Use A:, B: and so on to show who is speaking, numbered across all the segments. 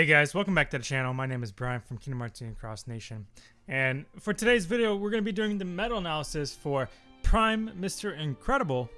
A: Hey guys, welcome back to the channel. My name is Brian from Kingdom Hearts and Cross Nation. And for today's video, we're going to be doing the medal analysis for Prime Mr. Incredible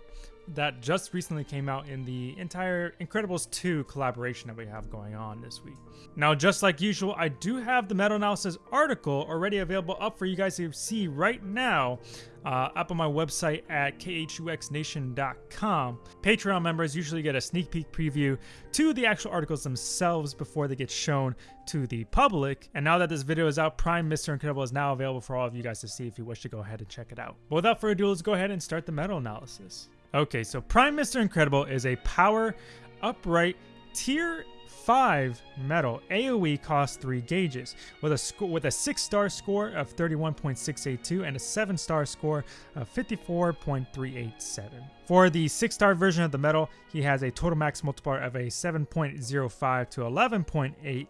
A: that just recently came out in the entire Incredibles 2 collaboration that we have going on this week. Now, just like usual, I do have the medal analysis article already available up for you guys to see right now uh, up on my website at khuxnation.com. Patreon members usually get a sneak peek preview to the actual articles themselves before they get shown to the public. And now that this video is out, Prime Mr. Incredible is now available for all of you guys to see if you wish to go ahead and check it out. But without further ado, let's go ahead and start the medal analysis. Okay, so Prime Mr. Incredible is a power upright tier 5 medal. AoE costs 3 gauges with a with a 6 star score of 31.682 and a 7 star score of 54.387. For the 6 star version of the medal, he has a total max multiplier of a 7.05 to 11.8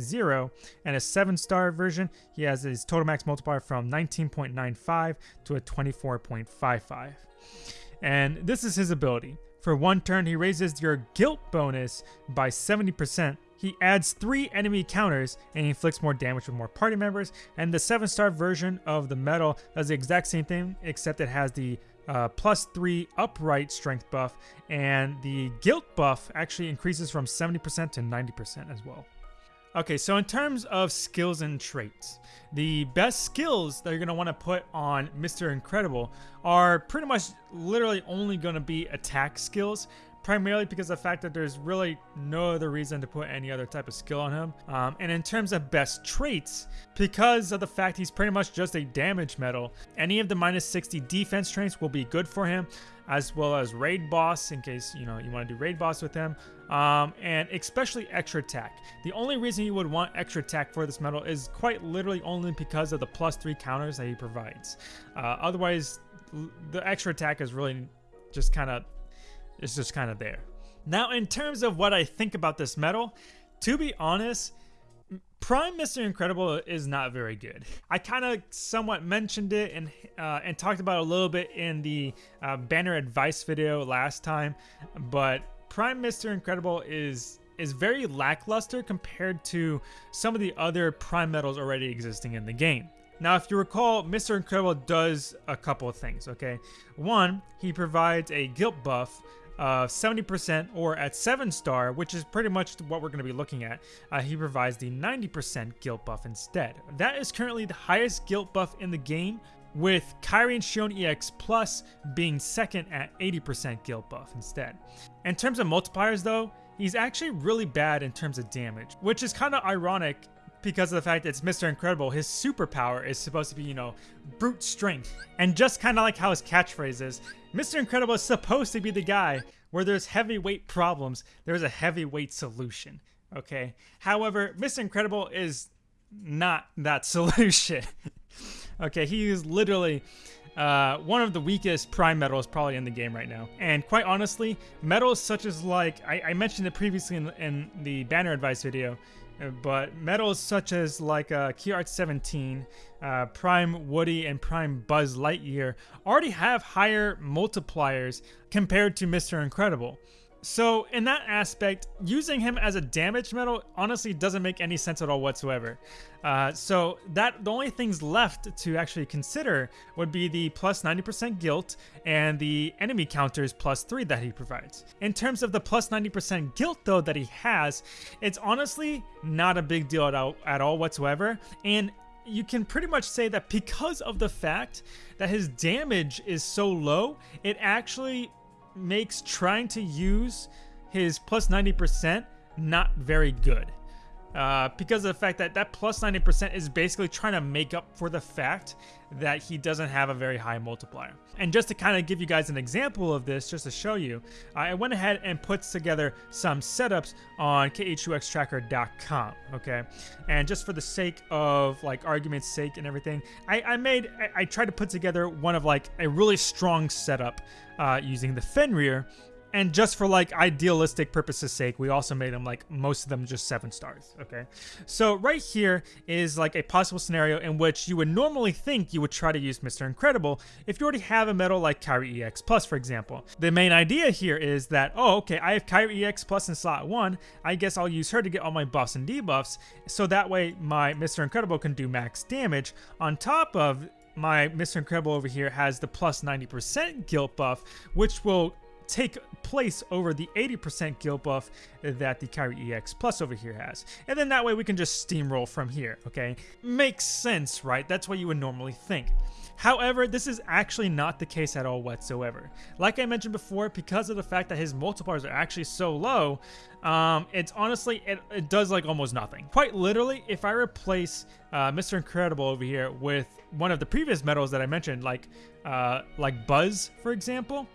A: 0 and a 7 star version he has his total max multiplier from 19.95 to a 24.55 and this is his ability. For one turn, he raises your guilt bonus by 70%. He adds three enemy counters and inflicts more damage with more party members. And the 7 star version of the medal does the exact same thing, except it has the uh, plus 3 upright strength buff. And the guilt buff actually increases from 70% to 90% as well. Okay, so in terms of skills and traits, the best skills that you're going to want to put on Mr. Incredible are pretty much literally only going to be attack skills, primarily because of the fact that there's really no other reason to put any other type of skill on him. Um, and in terms of best traits, because of the fact he's pretty much just a damage medal, any of the minus 60 defense traits will be good for him as well as raid boss in case you know you want to do raid boss with him. Um, and especially extra attack. The only reason you would want extra attack for this medal is quite literally only because of the plus three counters that he provides. Uh, otherwise the extra attack is really just kind of it's just kind of there now in terms of what i think about this medal to be honest Prime Mr. Incredible is not very good. I kind of somewhat mentioned it and uh, and talked about a little bit in the uh, banner advice video last time, but Prime Mr. Incredible is is very lackluster compared to some of the other Prime medals already existing in the game. Now, if you recall, Mr. Incredible does a couple of things, okay? One, he provides a guilt buff uh, 70% or at 7 star, which is pretty much what we're going to be looking at, uh, he provides the 90% guilt buff instead. That is currently the highest guilt buff in the game, with Kairi Xion EX Plus being second at 80% guilt buff instead. In terms of multipliers though, he's actually really bad in terms of damage, which is kind of ironic because of the fact that it's Mr. Incredible, his superpower is supposed to be, you know, brute strength. And just kind of like how his catchphrase is, Mr. Incredible is supposed to be the guy where there's heavyweight problems, there's a heavyweight solution. Okay. However, Mr. Incredible is not that solution. okay, he is literally uh, one of the weakest prime medals probably in the game right now. And quite honestly, medals such as like, I, I mentioned it previously in, in the banner advice video, but medals such as like uh, Key Art 17, uh, Prime Woody, and Prime Buzz Lightyear already have higher multipliers compared to Mr. Incredible. So in that aspect, using him as a damage medal honestly doesn't make any sense at all whatsoever. Uh, so that the only things left to actually consider would be the plus 90% guilt and the enemy counters plus 3 that he provides. In terms of the plus 90% guilt though that he has, it's honestly not a big deal at all, at all whatsoever. And you can pretty much say that because of the fact that his damage is so low, it actually makes trying to use his plus 90% not very good. Uh, because of the fact that that plus 90% is basically trying to make up for the fact that he doesn't have a very high multiplier. And just to kind of give you guys an example of this, just to show you, I went ahead and put together some setups on khuxtracker.com, okay? And just for the sake of like argument's sake and everything, I, I made, I, I, tried to put together one of like a really strong setup uh, using the Fenrir and just for like idealistic purposes sake, we also made them like most of them just seven stars. Okay. So right here is like a possible scenario in which you would normally think you would try to use Mr. Incredible if you already have a medal like Kairi EX Plus, for example. The main idea here is that, oh, okay, I have Kairi EX Plus in slot one. I guess I'll use her to get all my buffs and debuffs. So that way my Mr. Incredible can do max damage on top of my Mr. Incredible over here has the plus 90% guilt buff, which will take place over the 80% guilt buff that the Kairi EX Plus over here has. And then that way we can just steamroll from here, okay? Makes sense, right? That's what you would normally think. However, this is actually not the case at all whatsoever. Like I mentioned before, because of the fact that his multipliers are actually so low, um, it's honestly, it, it, does like almost nothing. Quite literally, if I replace uh, Mr. Incredible over here with one of the previous medals that I mentioned, like, uh, like Buzz, for example,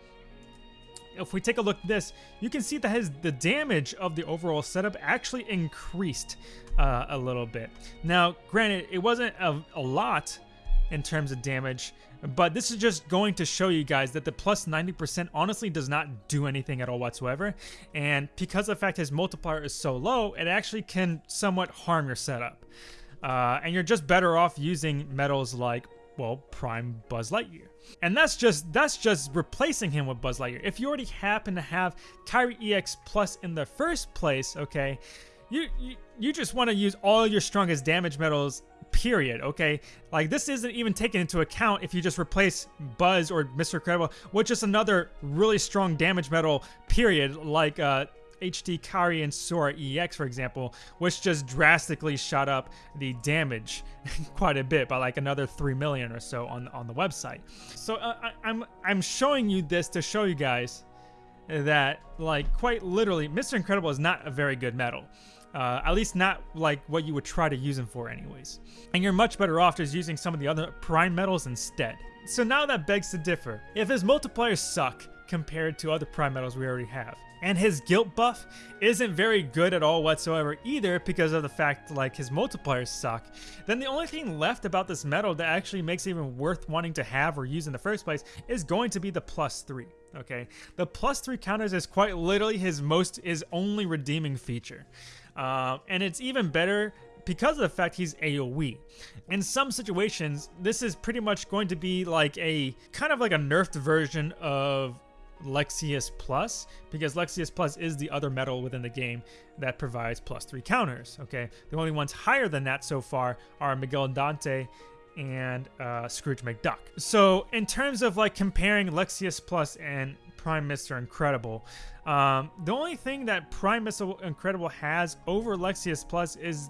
A: if we take a look at this, you can see that his the damage of the overall setup actually increased uh, a little bit. Now, granted, it wasn't a, a lot in terms of damage, but this is just going to show you guys that the plus 90% honestly does not do anything at all whatsoever. And because the fact his multiplier is so low, it actually can somewhat harm your setup. Uh, and you're just better off using medals like, well, Prime Buzz Lightyear. And that's just that's just replacing him with Buzz Lightyear. If you already happen to have Kairi EX Plus in the first place, okay, you you, you just want to use all your strongest damage medals period okay like this isn't even taken into account if you just replace buzz or mr incredible with just another really strong damage medal period like uh HD Kairi and Sora EX, for example, which just drastically shot up the damage quite a bit by like another 3 million or so on, on the website. So uh, I, I'm, I'm showing you this to show you guys that like quite literally Mr. Incredible is not a very good medal. Uh, at least not like what you would try to use him for anyways. And you're much better off just using some of the other prime medals instead. So now that begs to differ. If his multipliers suck compared to other prime medals we already have, and his guilt buff isn't very good at all whatsoever either because of the fact like his multipliers suck, then the only thing left about this medal that actually makes it even worth wanting to have or use in the first place is going to be the plus three. Okay, the plus three counters is quite literally his most his only redeeming feature, uh, and it's even better because of the fact he's AoE. In some situations, this is pretty much going to be like a kind of like a nerfed version of Lexaeus Plus, because Lexaeus Plus is the other medal within the game that provides plus three counters, okay? The only ones higher than that so far are Miguel and Dante and uh, Scrooge McDuck. So in terms of like comparing Lexaeus Plus and Prime Mr. Incredible, um, the only thing that Prime Mr. Incredible has over Lexaeus Plus is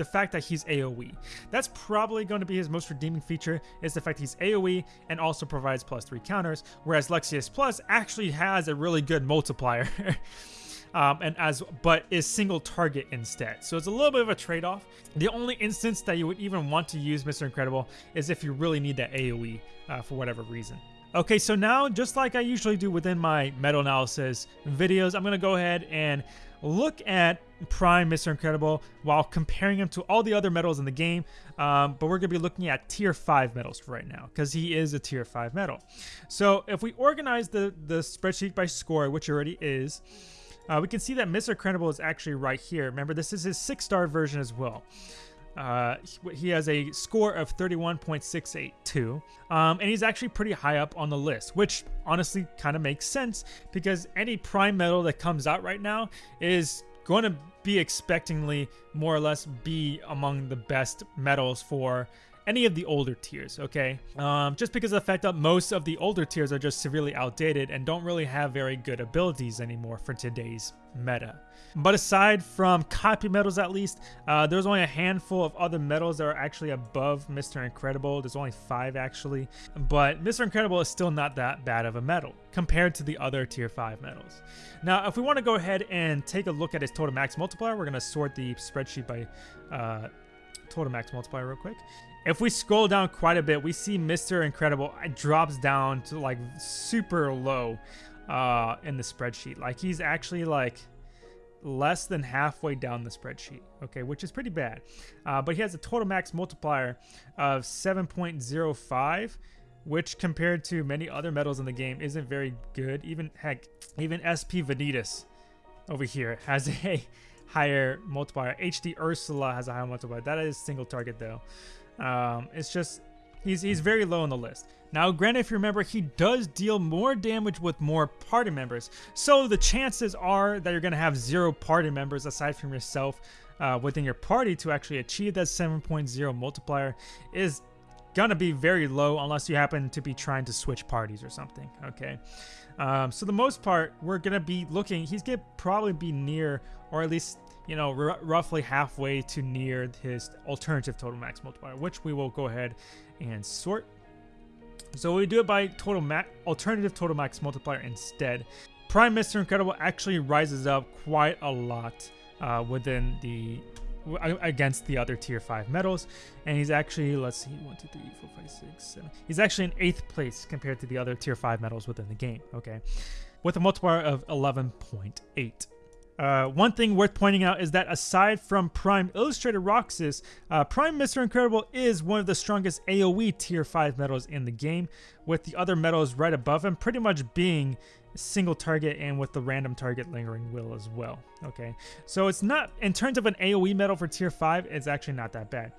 A: the fact that he's AoE. That's probably going to be his most redeeming feature is the fact he's AoE and also provides plus three counters, whereas Lexaeus Plus actually has a really good multiplier. um, and as but is single target instead. So it's a little bit of a trade-off. The only instance that you would even want to use Mr. Incredible is if you really need that AoE uh, for whatever reason. Okay, so now just like I usually do within my medal analysis videos, I'm to go ahead and look at Prime Mr. Incredible while comparing him to all the other medals in the game. Um, but we're going to be looking at tier 5 medals right now because he is a tier 5 medal. So if we organize the, the spreadsheet by score, which already is, uh, we can see that Mr. Incredible is actually right here. Remember, this is his 6-star version as well. Uh, he has a score of 31.682, um, and he's actually pretty high up on the list, which honestly kind of makes sense because any prime medal that comes out right now is going to be expectingly more or less be among the best medals for any of the older tiers, okay? Um, just because of the fact that most of the older tiers are just severely outdated and don't really have very good abilities anymore for today's meta. But aside from copy medals at least, uh, there's only a handful of other medals that are actually above Mr. Incredible. There's only five actually, but Mr. Incredible is still not that bad of a medal compared to the other tier 5 medals. Now, if we want to go ahead and take a look at his total max multiplier, we're going to sort the spreadsheet by uh, total max multiplier real quick. If we scroll down quite a bit, we see Mr. Incredible drops down to like super low uh, in the spreadsheet. Like he's actually like less than halfway down the spreadsheet, okay, which is pretty bad. Uh, but he has a total max multiplier of 7.05 which compared to many other medals in the game isn't very good. Even heck, even SP Vanitas over here has a higher multiplier. HD Ursula has a higher multiplier. That is single target though. Um, it's just he's he's very low on the list. Now, granted, if you remember, he does deal more damage with more party members. So the chances are that you're going to have zero party members aside from yourself uh, within your party to actually achieve that 7.0 multiplier is gonna be very low unless you happen to be trying to switch parties or something okay um, so the most part we're gonna be looking he's gonna probably be near or at least you know roughly halfway to near his alternative total max multiplier which we will go ahead and sort. So we do it by total alternative total max multiplier instead. Prime mr incredible actually rises up quite a lot uh, within the against the other tier 5 medals and he's actually let's see 1 2 3 4 5 6 7 he's actually in 8th place compared to the other tier 5 medals within the game okay? With a multiplier of 11.8 uh, one thing worth pointing out is that aside from Prime Illustrated Roxas, uh, Prime Mr. Incredible is one of the strongest AoE Tier 5 medals in the game, with the other medals right above him pretty much being single target and with the random target lingering will as well. Okay, so it's not, in terms of an AoE medal for tier 5, it's actually not that bad.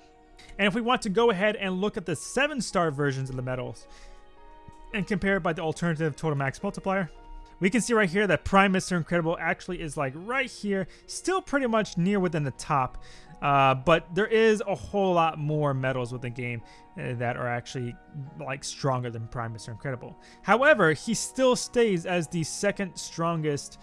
A: And if we want to go ahead and look at the 7 star versions of the medals and compare it by the alternative total max multiplier, we can see right here that Prime Mr. Incredible actually is like right here, still pretty much near within the top. Uh, but there is a whole lot more medals with the game uh, that are actually like stronger than Prime Mr. Incredible. However, he still stays as the second strongest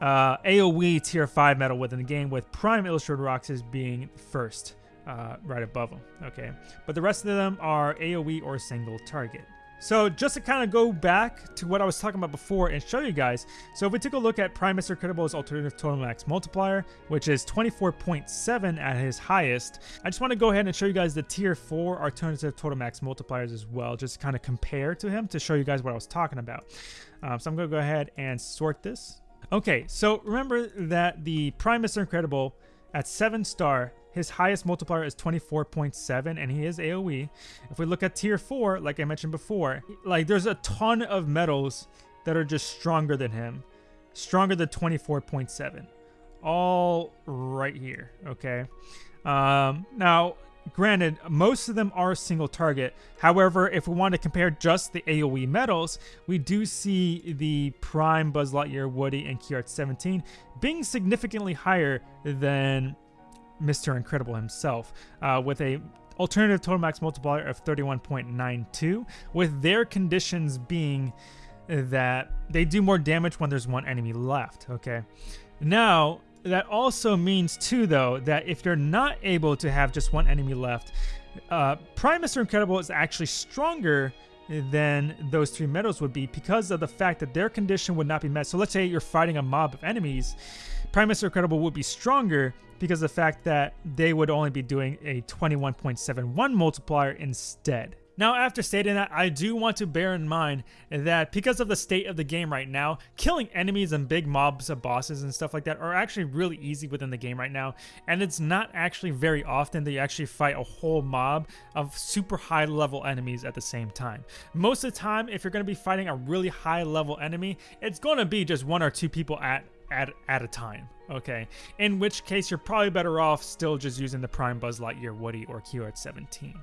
A: uh, AoE tier 5 medal within the game, with Prime Illustrated Roxas being first, uh, right above him. Okay, but the rest of them are AoE or single target. So just to kind of go back to what I was talking about before and show you guys. So if we take a look at Prime Mr. Incredible's alternative total max multiplier, which is 24.7 at his highest, I just want to go ahead and show you guys the tier 4 alternative total max multipliers as well, just kind of compare to him to show you guys what I was talking about. Um, so I'm going to go ahead and sort this. Okay, so remember that the Prime Mr. Incredible at 7 star his highest multiplier is 24.7 and he is AoE. If we look at tier 4, like I mentioned before, like there's a ton of medals that are just stronger than him. Stronger than 24.7. All right here, okay? Um, now, granted, most of them are single target. However, if we want to compare just the AoE medals, we do see the Prime Buzz Lightyear, Woody, and Key 17 being significantly higher than Mr. Incredible himself, uh, with a alternative total max multiplier of 31.92, with their conditions being that they do more damage when there's one enemy left, okay? Now, that also means too, though, that if you're not able to have just one enemy left, uh, Prime Mr. Incredible is actually stronger than those three medals would be because of the fact that their condition would not be met. So let's say you're fighting a mob of enemies, Prime Mr. Incredible would be stronger because of the fact that they would only be doing a 21.71 multiplier instead. Now, after stating that, I do want to bear in mind that because of the state of the game right now, killing enemies and big mobs of bosses and stuff like that are actually really easy within the game right now. And it's not actually very often that you actually fight a whole mob of super high level enemies at the same time. Most of the time, if you're going to be fighting a really high level enemy, it's going to be just one or two people at at, at a time, okay? In which case, you're probably better off still just using the Prime Buzz Lightyear Woody or Key Art 17.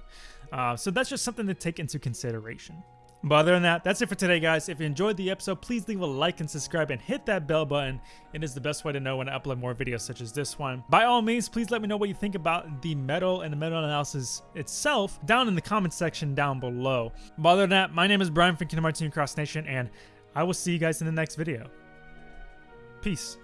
A: Uh, so that's just something to take into consideration. But other than that, that's it for today, guys. If you enjoyed the episode, please leave a like and subscribe and hit that bell button. It is the best way to know when I upload more videos such as this one. By all means, please let me know what you think about the medal and the medal analysis itself down in the comment section down below. But other than that, my name is Brian from Kingdom Hearts Cross Nation, and I will see you guys in the next video. Peace.